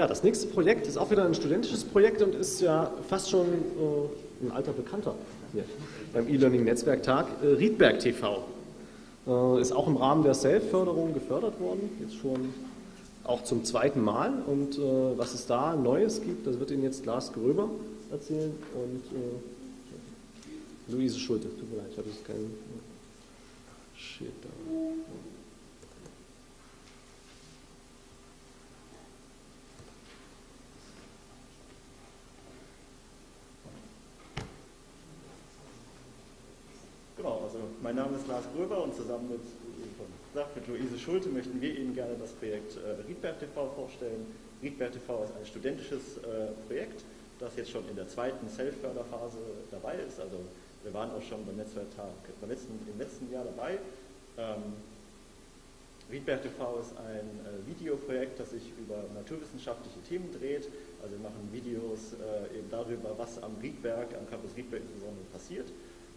Ja, das nächste Projekt ist auch wieder ein studentisches Projekt und ist ja fast schon äh, ein alter Bekannter hier beim E-Learning-Netzwerktag. Äh, Riedberg TV äh, ist auch im Rahmen der Self-Förderung gefördert worden, jetzt schon auch zum zweiten Mal. Und äh, was es da Neues gibt, das wird Ihnen jetzt Lars Gröber erzählen und äh, Luise Schulte. Tut mir leid, ich habe jetzt keinen Shit da. Genau, also mein Name ist Lars Gröber und zusammen mit, mit Luise Schulte möchten wir Ihnen gerne das Projekt äh, Riedberg TV vorstellen. Riedberg TV ist ein studentisches äh, Projekt, das jetzt schon in der zweiten Self-Förderphase dabei ist. Also wir waren auch schon beim Netzwerktag beim letzten, im letzten Jahr dabei. Ähm, Riedberg TV ist ein äh, Videoprojekt, das sich über naturwissenschaftliche Themen dreht. Also wir machen Videos äh, eben darüber, was am Riedberg, am Campus Riedberg insbesondere passiert.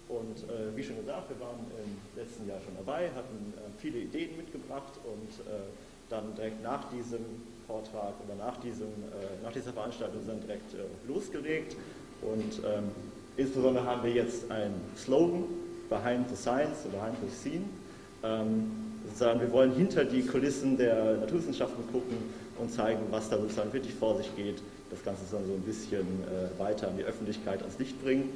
Und äh, wie schon gesagt, wir waren im letzten Jahr schon dabei, hatten äh, viele Ideen mitgebracht und äh, dann direkt nach diesem Vortrag oder nach, diesem, äh, nach dieser Veranstaltung dann direkt äh, losgelegt. Und ähm, insbesondere haben wir jetzt einen Slogan, Behind the Science Behind the Scene. Ähm, sozusagen, wir wollen hinter die Kulissen der Naturwissenschaften gucken und zeigen, was da sozusagen wirklich vor sich geht. Das Ganze dann so ein bisschen äh, weiter an die Öffentlichkeit ans Licht bringen.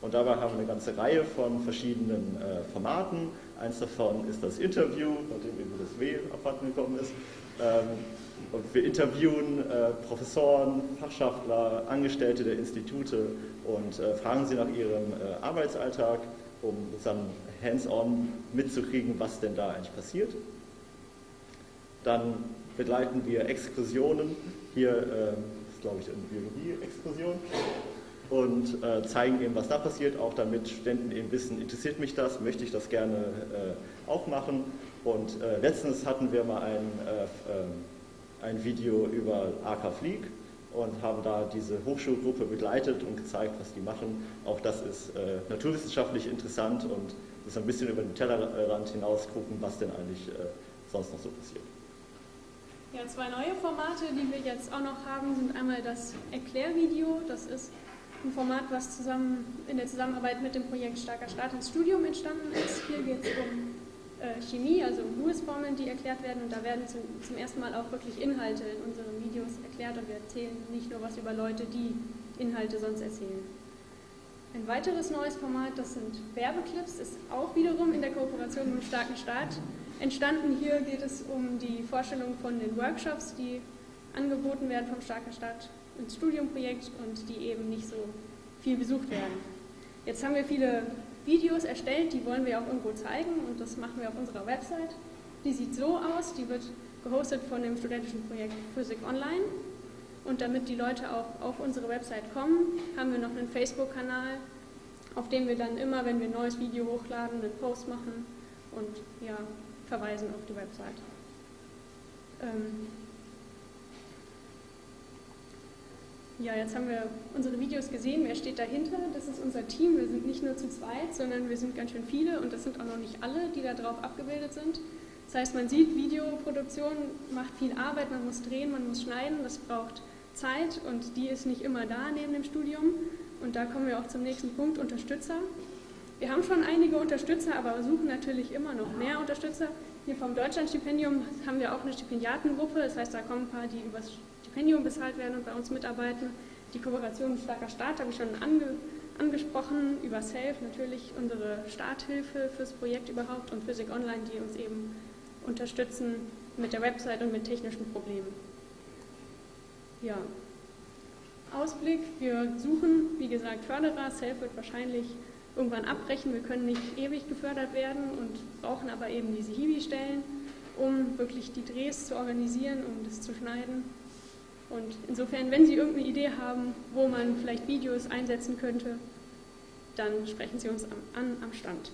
Und dabei haben wir eine ganze Reihe von verschiedenen äh, Formaten. Eins davon ist das Interview, nachdem eben das W abhanden gekommen ist. Ähm, und wir interviewen äh, Professoren, Fachschaftler, Angestellte der Institute und äh, fragen sie nach ihrem äh, Arbeitsalltag, um dann hands-on mitzukriegen, was denn da eigentlich passiert. Dann begleiten wir Exkursionen. Hier äh, ist, glaube ich, eine Biologie-Exkursion und äh, zeigen eben, was da passiert, auch damit Studenten eben wissen, interessiert mich das, möchte ich das gerne äh, auch machen. Und äh, letztens hatten wir mal ein, äh, ähm, ein Video über AK Flieg und haben da diese Hochschulgruppe begleitet und gezeigt, was die machen. Auch das ist äh, naturwissenschaftlich interessant und ist ein bisschen über den Tellerrand hinaus gucken, was denn eigentlich äh, sonst noch so passiert. Ja, zwei neue Formate, die wir jetzt auch noch haben, sind einmal das Erklärvideo, das ist ein Format, was zusammen in der Zusammenarbeit mit dem Projekt Starker Start ins Studium entstanden ist. Hier geht es um äh, Chemie, also um Lewis-Formeln, die erklärt werden und da werden zum, zum, ersten Mal auch wirklich Inhalte in unseren Videos erklärt und wir erzählen nicht nur was über Leute, die Inhalte sonst erzählen. Ein weiteres neues Format, das sind Werbeclips, ist auch wiederum in der Kooperation mit dem Starken Staat entstanden. Hier geht es um die Vorstellung von den Workshops, die angeboten werden vom Starken Staat ins Studiumprojekt und die eben nicht so viel besucht werden. Jetzt haben wir viele Videos erstellt, die wollen wir auch irgendwo zeigen und das machen wir auf unserer Website. Die sieht so aus, die wird gehostet von dem studentischen Projekt Physik Online und damit die Leute auch auf unsere Website kommen, haben wir noch einen Facebook-Kanal, auf dem wir dann immer, wenn wir ein neues Video hochladen, einen Post machen und ja, verweisen auf die Website. Ähm, Ja, jetzt haben wir unsere Videos gesehen. Wer steht dahinter? Das ist unser Team. Wir sind nicht nur zu zweit, sondern wir sind ganz schön viele und das sind auch noch nicht alle, die da drauf abgebildet sind. Das heißt, man sieht, Videoproduktion macht viel Arbeit, man muss drehen, man muss schneiden, das braucht Zeit und die ist nicht immer da neben dem Studium. Und da kommen wir auch zum nächsten Punkt, Unterstützer. Wir haben schon einige Unterstützer, aber suchen natürlich immer noch mehr Unterstützer. Hier vom Deutschlandstipendium haben wir auch eine Stipendiatengruppe, das heißt, da kommen ein paar, die übers Stipendium bezahlt werden und bei uns mitarbeiten. Die Kooperation mit Starker Staat habe ich schon ange, angesprochen, über SAFE natürlich unsere Starthilfe fürs Projekt überhaupt und Physik Online, die uns eben unterstützen mit der Website und mit technischen Problemen. Ja, Ausblick, wir suchen, wie gesagt, Förderer. SAFE wird wahrscheinlich irgendwann abbrechen. Wir können nicht ewig gefördert werden und brauchen aber eben diese Hiwi-Stellen, um wirklich die Drehs zu organisieren, um das zu schneiden. Und insofern, wenn Sie irgendeine Idee haben, wo man vielleicht Videos einsetzen könnte, dann sprechen Sie uns an am Stand.